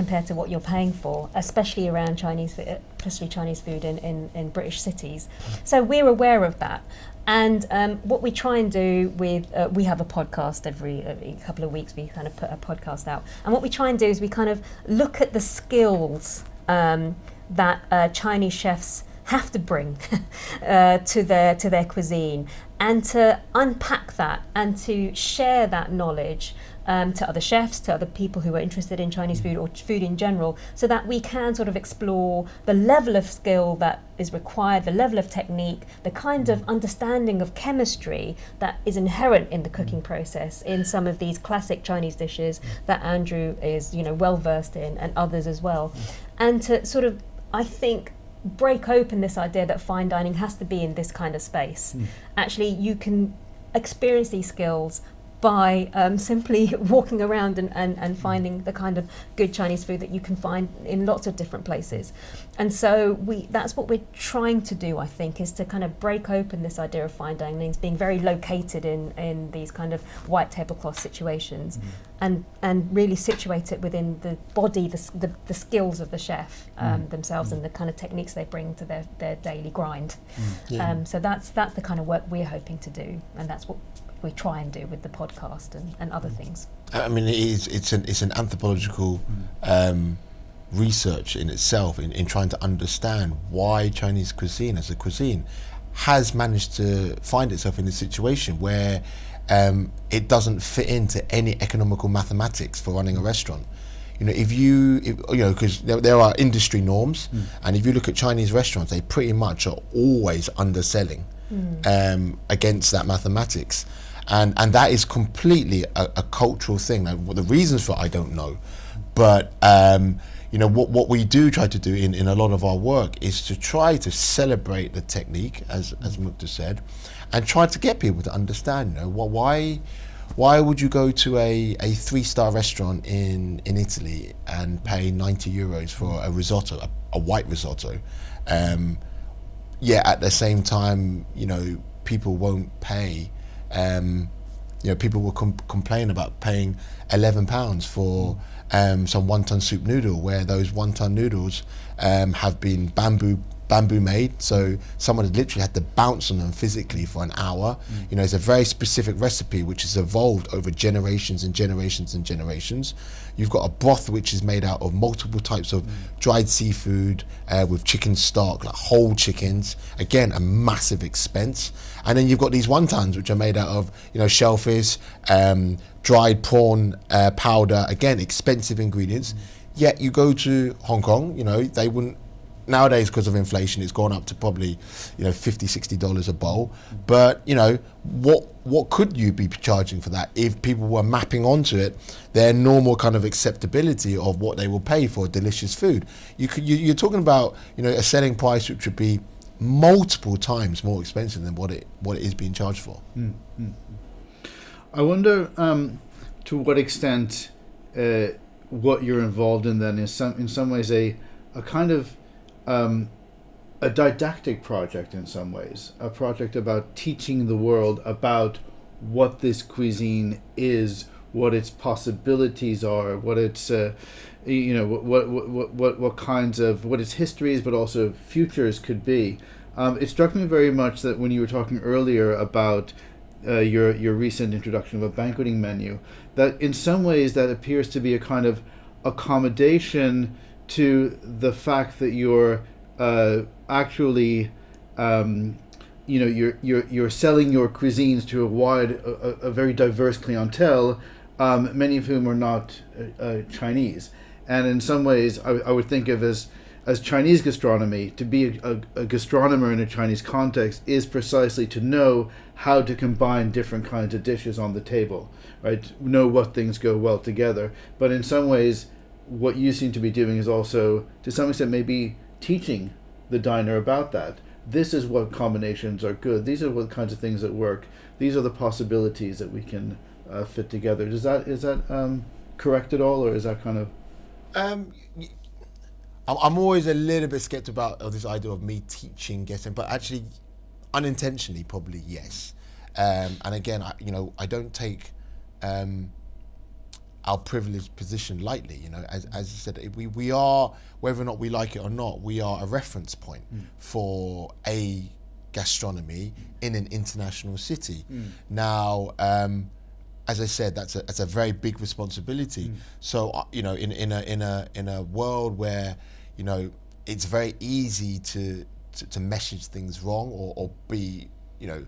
compared to what you're paying for, especially around Chinese, especially Chinese food in, in, in British cities. So we're aware of that. And um, what we try and do with, uh, we have a podcast every, every couple of weeks, we kind of put a podcast out. And what we try and do is we kind of look at the skills um, that uh, Chinese chefs have to bring uh, to their to their cuisine and to unpack that and to share that knowledge um, to other chefs, to other people who are interested in Chinese food or food in general, so that we can sort of explore the level of skill that is required, the level of technique, the kind of understanding of chemistry that is inherent in the cooking process in some of these classic Chinese dishes that Andrew is, you know, well versed in, and others as well, and to sort of, I think, break open this idea that fine dining has to be in this kind of space. Actually, you can experience these skills by um, simply walking around and, and, and finding the kind of good Chinese food that you can find in lots of different places. And so we that's what we're trying to do, I think, is to kind of break open this idea of fine dining being very located in, in these kind of white tablecloth situations and, and really situate it within the body, the, the, the skills of the chef um, themselves and the kind of techniques they bring to their, their daily grind. Yeah. Um, so that's that's the kind of work we're hoping to do, and that's what we try and do with the podcast and, and other things. I mean, it is. It's an it's an anthropological um, research in itself in, in trying to understand why Chinese cuisine as a cuisine has managed to find itself in a situation where um, it doesn't fit into any economical mathematics for running a restaurant. You know, if you, if, you know, because there, there are industry norms, mm. and if you look at Chinese restaurants, they pretty much are always underselling mm. um, against that mathematics, and and that is completely a, a cultural thing. Now, what the reasons for it, I don't know, but um, you know what what we do try to do in, in a lot of our work is to try to celebrate the technique, as as Mukta said, and try to get people to understand. You know, well, why why would you go to a, a three star restaurant in, in Italy and pay 90 euros for a risotto, a, a white risotto? Um, yeah, at the same time, you know, people won't pay. Um, you know, people will com- complain about paying 11 pounds for um, some wonton soup noodle, where those wonton noodles um, have been bamboo bamboo made. So someone had literally had to bounce on them physically for an hour. Mm. You know, it's a very specific recipe which has evolved over generations and generations and generations. You've got a broth which is made out of multiple types of mm. dried seafood uh, with chicken stock, like whole chickens. Again, a massive expense. And then you've got these wontons which are made out of, you know, shellfish, um, dried prawn uh, powder. Again, expensive ingredients. Mm. Yet you go to Hong Kong, you know, they wouldn't nowadays because of inflation it's gone up to probably you know 50 60 dollars a bowl. But you know what what could you be charging for that? If people were mapping onto it their normal kind of acceptability of what they will pay for delicious food. You could you, you're talking about you know a selling price which would be multiple times more expensive than what it what it is being charged for. Mm-hmm. i wonder um, to what extent uh, what you're involved in then is some in some ways a a kind of um, a didactic project in some ways, a project about teaching the world about what this cuisine is, what its possibilities are, what its uh, you know what, what what what what kinds of what its histories, but also futures could be. Um, it struck me very much that when you were talking earlier about uh, your your recent introduction of a banqueting menu, that in some ways that appears to be a kind of accommodation to the fact that you're uh, actually um, you know you're you're you're selling your cuisines to a wide a, a very diverse clientele um, many of whom are not uh, uh, Chinese. And in some ways I, I would think of as as Chinese gastronomy to be a, a, a gastronomer in a Chinese context is precisely to know how to combine different kinds of dishes on the table right? Know what things go well together. But in some ways what you seem to be doing is also, to some extent, maybe teaching the diner about that. This is what combinations are good. These are what kinds of things that work. These are the possibilities that we can uh, fit together. Does that is that um, correct at all, or is that kind of? Um, I'm always a little bit skeptical about this idea of me teaching guessing, but actually, unintentionally, probably yes. Um, and again, I, you know, I don't take um, our privileged position lightly. You know, as, as I said, we, we are, whether or not we like it or not, we are a reference point mm. for a gastronomy in an international city. Mm. Now, um, as I said, that's a, that's a very big responsibility. Mm. So, uh, you know, in, in, a, in, a, in a world where, you know, it's very easy to, to, to message things wrong or, or be, you know,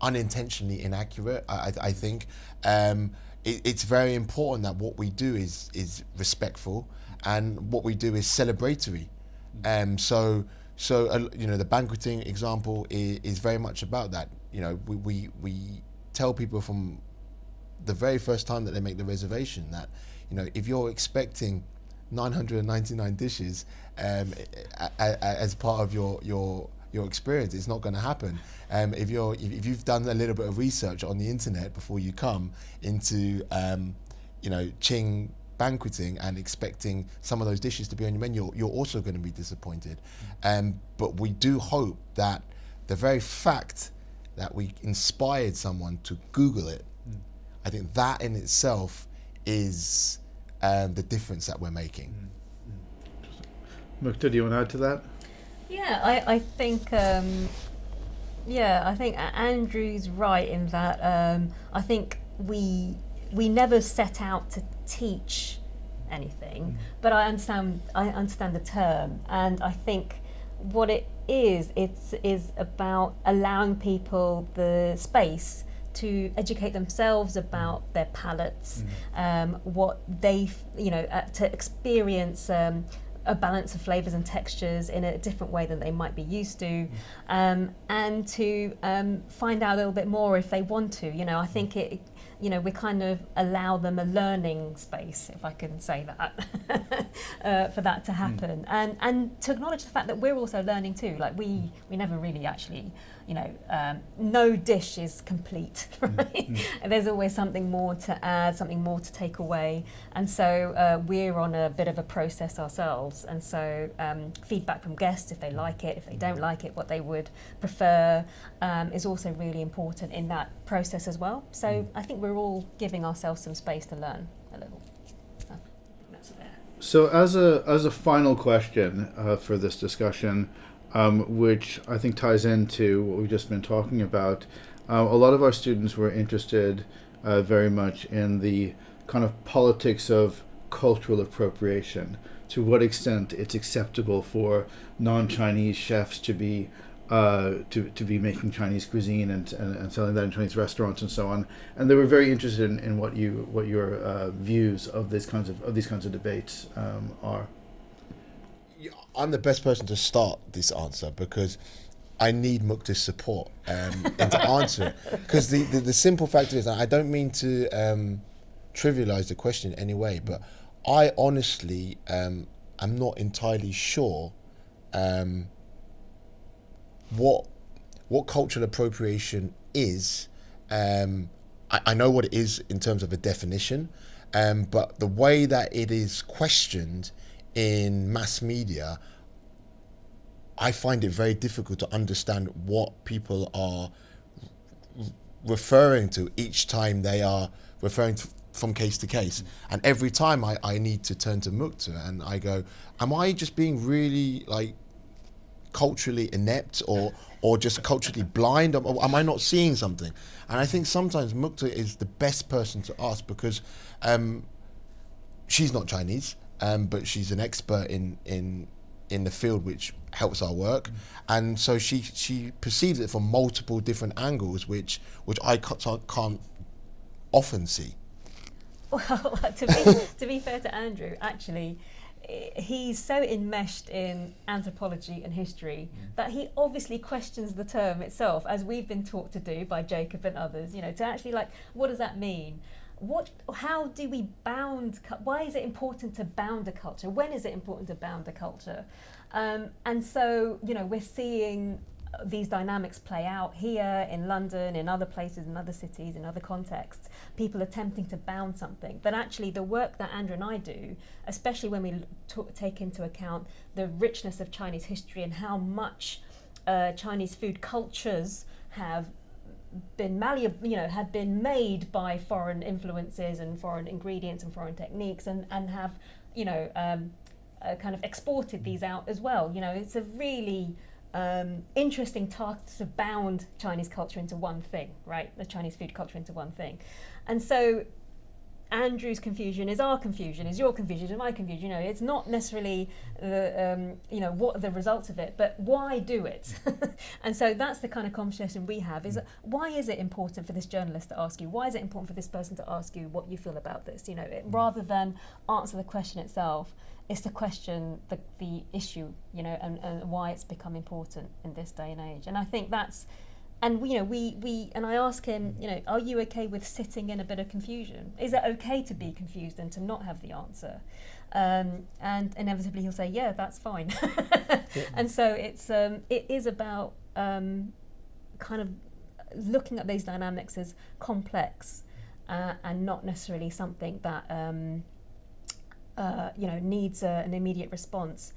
unintentionally inaccurate, I, I think. Um, it, it's very important that what we do is is respectful, and what we do is celebratory. Um, so so uh, you know the banqueting example is, is very much about that. You know we, we we tell people from the very first time that they make the reservation that you know if you're expecting 999 dishes um, as part of your your your experience. It's not going to happen. Um, if you're if you've done a little bit of research on the internet before you come into um, you know Qing banqueting and expecting some of those dishes to be on your menu, you're also going to be disappointed. Mm. Um, but we do hope that the very fact that we inspired someone to Google it, mm. I think that in itself is um, the difference that we're making. Mm. Mukta, do you want to add to that? Yeah, I, I think um, yeah, I think Andrew's right in that um, I think we we never set out to teach anything, but I understand I understand the term, and I think what it is it's is about allowing people the space to educate themselves about their palates, um, what they you know uh, to experience. Um, a balance of flavors and textures in a different way than they might be used to, um, and to um, find out a little bit more if they want to. You know, I think it. You know, we kind of allow them a learning space, if I can say that, uh, for that to happen, and and to acknowledge the fact that we're also learning too. Like we we never really actually you know, um, no dish is complete, right? And there's always something more to add, something more to take away. And so uh, we're on a bit of a process ourselves. And so um, feedback from guests, if they like it, if they don't like it, what they would prefer, um, is also really important in that process as well. So I think we're all giving ourselves some space to learn a little. So. So, as a as a final question uh, for this discussion, um, which I think ties into what we've just been talking about, uh, a lot of our students were interested uh, very much in the kind of politics of cultural appropriation. To what extent it's acceptable for non-Chinese chefs to be uh, to, to be making Chinese cuisine and, and, and selling that in Chinese restaurants and so on. And they were very interested in, in what you what your uh, views of these kinds of, of these kinds of debates um, are. I'm the best person to start this answer because I need Mukta's support um, and to answer it. Because the, the, the simple fact is, I don't mean to um, trivialize the question in any way, but I honestly um, am not entirely sure um, what what cultural appropriation is. Um, I, I know what it is in terms of a definition, um, but the way that it is questioned in mass media, I find it very difficult to understand what people are referring to each time they are referring to from case to case. And every time I, I need to turn to Mukta and I go, am I just being really like culturally inept or or just culturally blind? Am, am I not seeing something? And I think sometimes Mukta is the best person to ask because um, she's not Chinese, um, but she's an expert in in in the field which helps our work, and so she she perceives it from multiple different angles, which which I ca- can't often see. Well, to be, to be fair to Andrew, actually, eh, he's so enmeshed in anthropology and history that he obviously questions the term itself, as we've been taught to do by Jacob and others. You know, to actually like, what does that mean? What? How do we bound? Why is it important to bound a culture? When is it important to bound a culture? Um, and so, you know, we're seeing these dynamics play out here in London, in other places, in other cities, in other contexts. People attempting to bound something, but actually, the work that Andrew and I do, especially when we take into account the richness of Chinese history and how much uh, Chinese food cultures have been malleable, you know, have been made by foreign influences and foreign ingredients and foreign techniques, and and have, you know, um, uh, kind of exported these out as well. You know, it's a really um, interesting task to bound Chinese culture into one thing, right? The Chinese food culture into one thing, and so Andrew's confusion is our confusion, is your confusion, is my confusion. You know, it's not necessarily the um, you know what are the results of it, but why do it? and so that's the kind of conversation we have: is why is it important for this journalist to ask you? Why is it important for this person to ask you what you feel about this? You know, it, rather than answer the question itself, is to question the the issue. You know, and, and why it's become important in this day and age. And I think that's and you know, we, we, and I ask him, you know, are you okay with sitting in a bit of confusion? Is it okay to be confused and to not have the answer? Um, and inevitably he'll say, yeah, that's fine. And so it's, um, it is about um, kind of looking at these dynamics as complex uh, and not necessarily something that, um, uh, you know, needs a, an immediate response.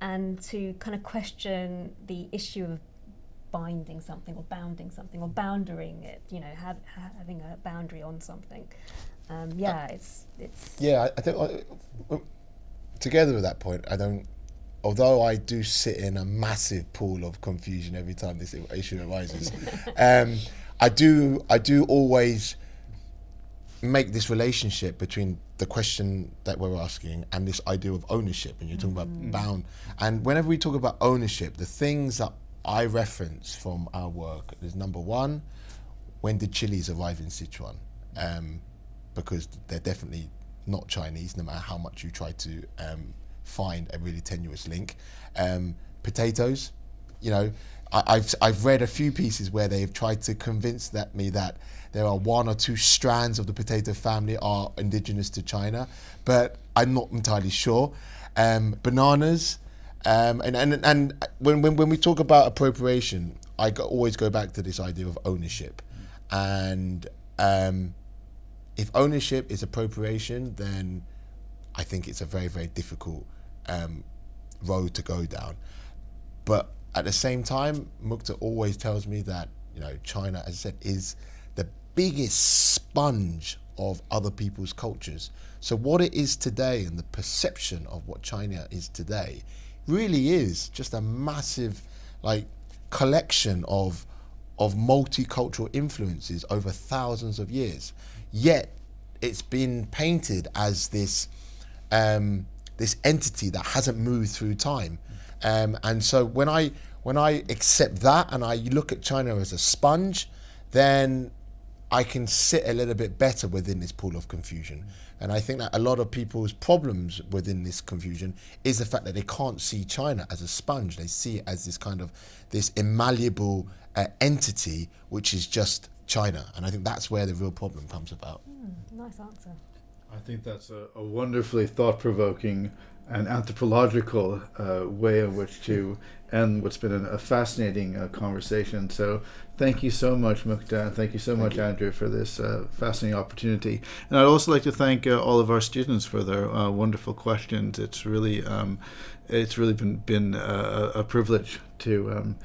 And to kind of question the issue of binding something or bounding something or boundarying it, you know, have, ha- having a boundary on something. Um, yeah, it's it's Yeah, I, I think uh, together with that point, I don't. Although I do sit in a massive pool of confusion every time this issue arises, um, I do I do always make this relationship between the question that we're asking and this idea of ownership. And you're talking about bound. And whenever we talk about ownership, the things that I reference from our work is number one, when did chilies arrive in Sichuan? Um, because they're definitely not Chinese, no matter how much you try to um, find a really tenuous link. Um, potatoes, you know, I, I've I've read a few pieces where they've tried to convince that me that there are one or two strands of the potato family are indigenous to China, but I'm not entirely sure. Um, bananas, um, and, and and when, when when we talk about appropriation, I go, always go back to this idea of ownership, and um, if ownership is appropriation, then I think it's a very very difficult um, road to go down. But at the same time, Mukta always tells me that you know China, as I said, is the biggest sponge of other people's cultures. So what it is today and the perception of what China is today really is just a massive like collection of of multicultural influences over thousands of years. Yet it's been painted as this um, this entity that hasn't moved through time. Um, and so when I when I accept that and I look at China as a sponge, then I can sit a little bit better within this pool of confusion. And I think that a lot of people's problems within this confusion is the fact that they can't see China as a sponge. They see it as this kind of this immalleable uh, entity, which is just China. And I think that's where the real problem comes about. Nice answer. I think that's a, a wonderfully thought provoking and anthropological uh, way in which to end what's been an, a fascinating uh, conversation. So, thank you so much, Mukta, and thank you so much, Andrew, for this uh, fascinating opportunity. And I'd also like to thank uh, all of our students for their uh, wonderful questions. It's really, um, it's really been been a, a privilege to. Um,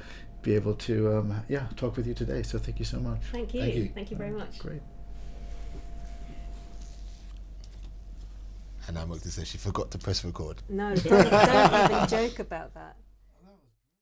be able to um, yeah talk with you today so thank you so much Thank you. thank you, Thank you very much. great And now Mukta says she forgot to press record. No, don't, don't even joke about that.